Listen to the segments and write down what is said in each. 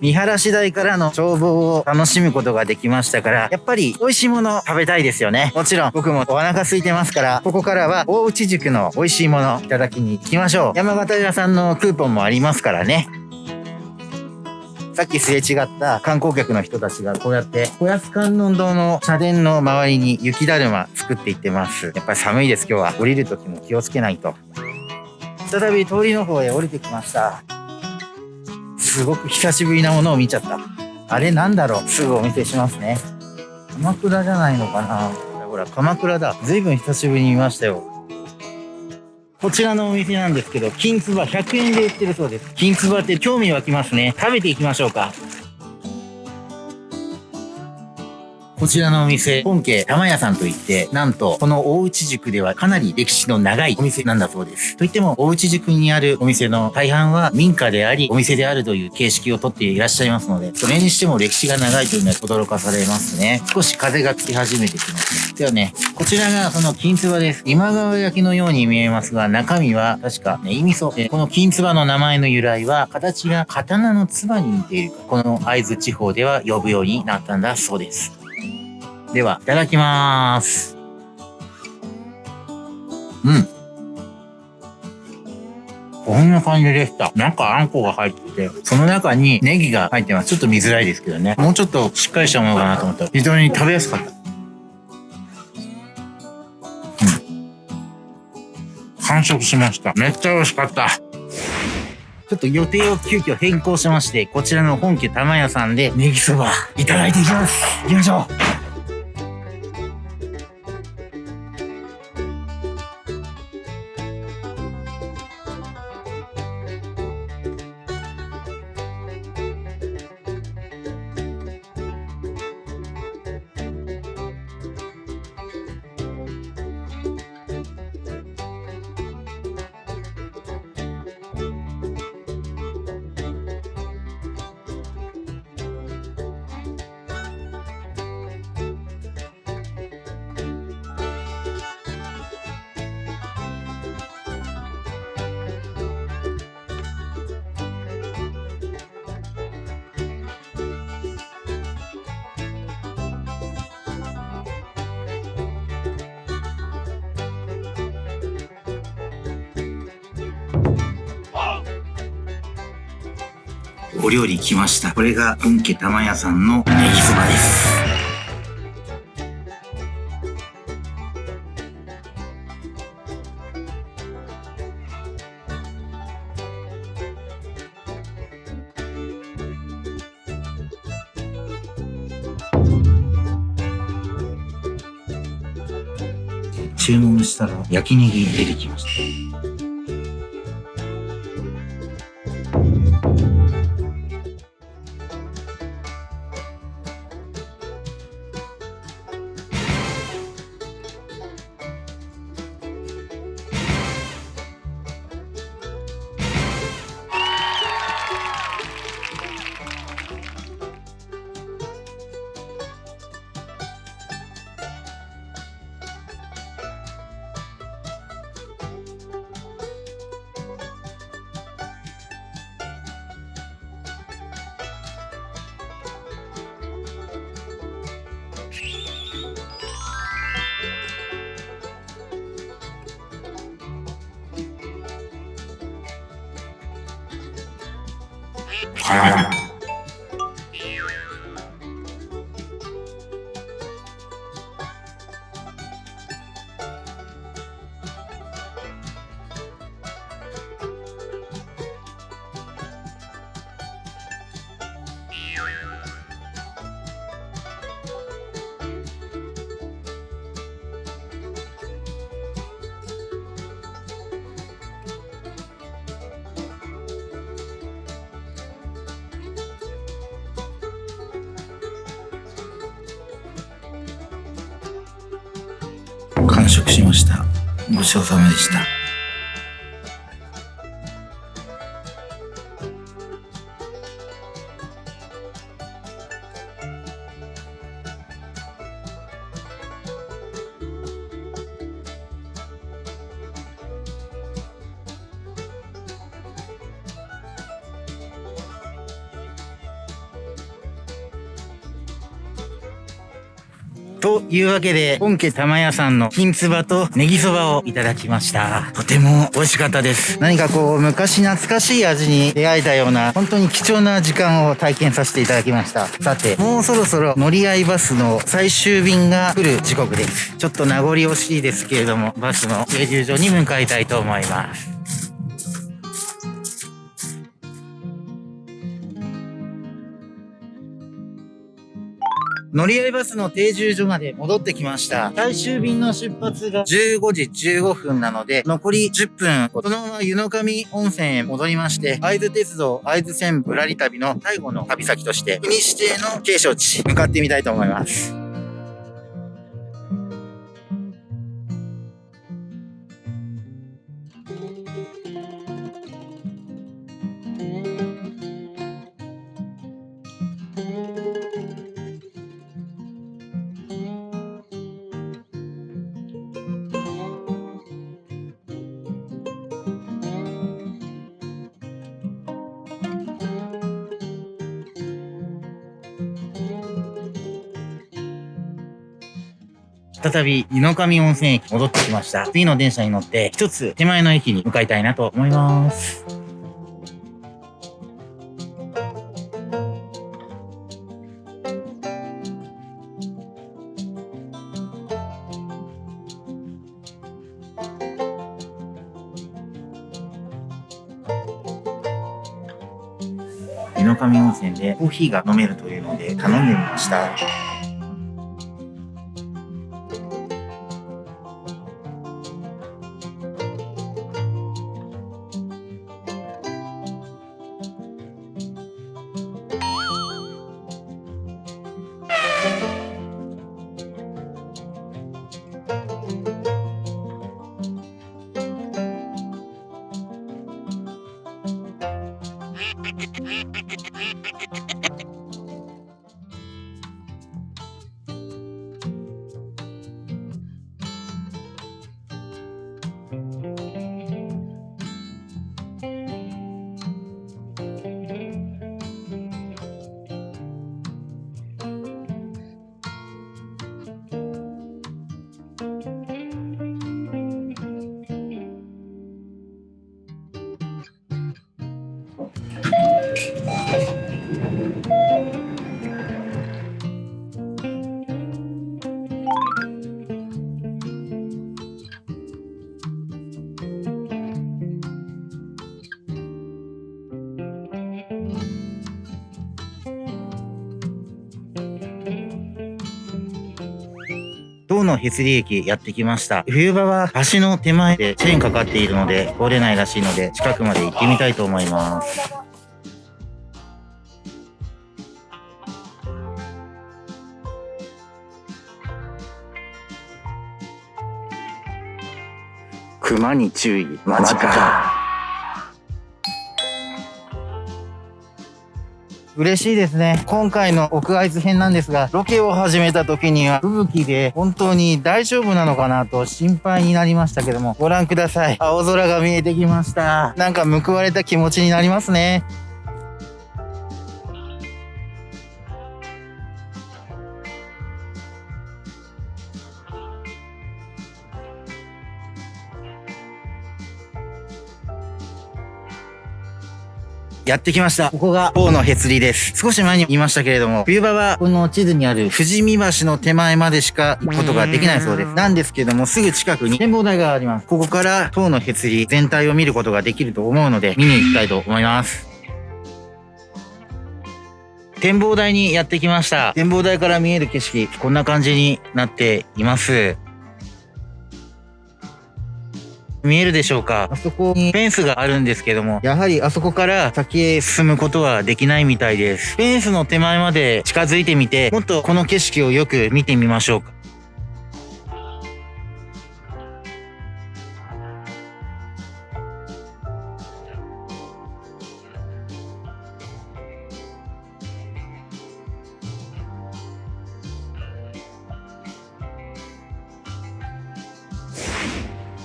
見晴らし台からの眺望を楽しむことができましたから、やっぱり美味しいもの食べたいですよね。もちろん僕もお腹空いてますから、ここからは大内塾の美味しいものいただきに行きましょう。山形屋さんのクーポンもありますからね。さっきすれ違った観光客の人たちがこうやって小安観音堂の社殿の周りに雪だるま作っていってます。やっぱり寒いです今日は。降りる時も気をつけないと。再び通りの方へ降りてきました。すごく久しぶりなものを見ちゃった。あれなんだろう？すぐお見せしますね。鎌倉じゃないのかな？ほら、鎌倉だ。ずいぶん久しぶりに見ましたよ。こちらのお店なんですけど、金つば100円で売ってるそうです。金つばって興味湧きますね。食べていきましょうか。こちらのお店、本家玉屋さんといって、なんと、この大内塾ではかなり歴史の長いお店なんだそうです。といっても、大内塾にあるお店の大半は民家であり、お店であるという形式をとっていらっしゃいますので、それにしても歴史が長いというのは驚かされますね。少し風が吹き始めてきますね。ではね、こちらがその金つばです。今川焼きのように見えますが、中身は確かね、意味そ。この金つばの名前の由来は、形が刀のつばに似ているこの会津地方では呼ぶようになったんだそうです。では、いただきまーす。うん。こんな感じでした。中あんこが入ってて、その中にネギが入ってます。ちょっと見づらいですけどね。もうちょっとしっかりしたものかなと思ったら、非常に食べやすかった。うん。完食しました。めっちゃ美味しかった。ちょっと予定を急遽変更しまして、こちらの本家玉屋さんでネギそばいただいていきます。行きましょう。お料理来ました。これが本家玉屋さんのネギそばです。注文したら焼きネギ出てきました。は食しました。ごちそうさまでした。というわけで、本家玉屋さんの金つばとネギそばをいただきました。とても美味しかったです。何かこう、昔懐かしい味に出会えたような、本当に貴重な時間を体験させていただきました。さて、もうそろそろ乗り合いバスの最終便が来る時刻です。ちょっと名残惜しいですけれども、バスの停留所に向かいたいと思います。乗り合いバスの停留所まで戻ってきました。最終便の出発が15時15分なので、残り10分、このまま湯の上温泉へ戻りまして、会津鉄道会津線ぶらり旅の最後の旅先として、国指定の景勝地、向かってみたいと思います。再び湯の上温泉駅戻ってきました。次の電車に乗って一つ手前の駅に向かいたいなと思います。湯の上温泉でコーヒーが飲めるというので頼んでみました。塔のへつり駅やってきました。冬場は橋の手前でチェーンかかっているので通れないらしいので近くまで行ってみたいと思います。熊に注意。マジか。嬉しいですね。今回の奥会津編なんですが、ロケを始めた時には吹雪で本当に大丈夫なのかなと心配になりましたけども、ご覧ください。青空が見えてきました。なんか報われた気持ちになりますね。やってきました。ここが、方のへつりです。少し前に言いましたけれども、冬場はこの地図にある富士見橋の手前までしか行くことができないそうです。なんですけども、すぐ近くに展望台があります。ここから塔のへつり全体を見ることができると思うので、見に行きたいと思います。展望台にやってきました。展望台から見える景色、こんな感じになっています。見えるでしょうか？あそこにフェンスがあるんですけども、やはりあそこから先へ進むことはできないみたいです。フェンスの手前まで近づいてみて、もっとこの景色をよく見てみましょうか。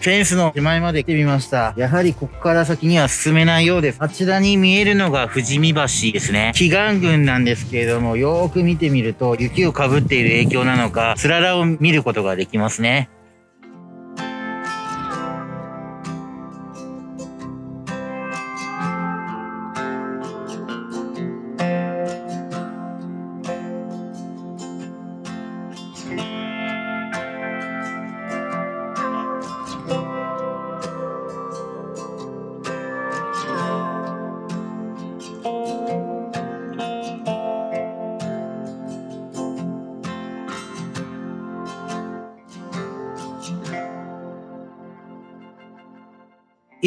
フェンスの手前まで来てみました。やはりここから先には進めないようです。あちらに見えるのが富士見橋ですね。祈願群なんですけれども、よーく見てみると、雪をかぶっている影響なのか、つららを見ることができますね。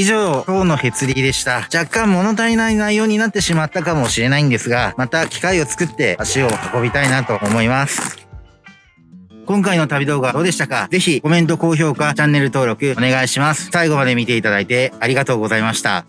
以上、今日のヘツリーでした。若干物足りない内容になってしまったかもしれないんですが、また機会を作って足を運びたいなと思います。今回の旅動画どうでしたか？ぜひコメント、高評価、チャンネル登録お願いします。最後まで見ていただいてありがとうございました。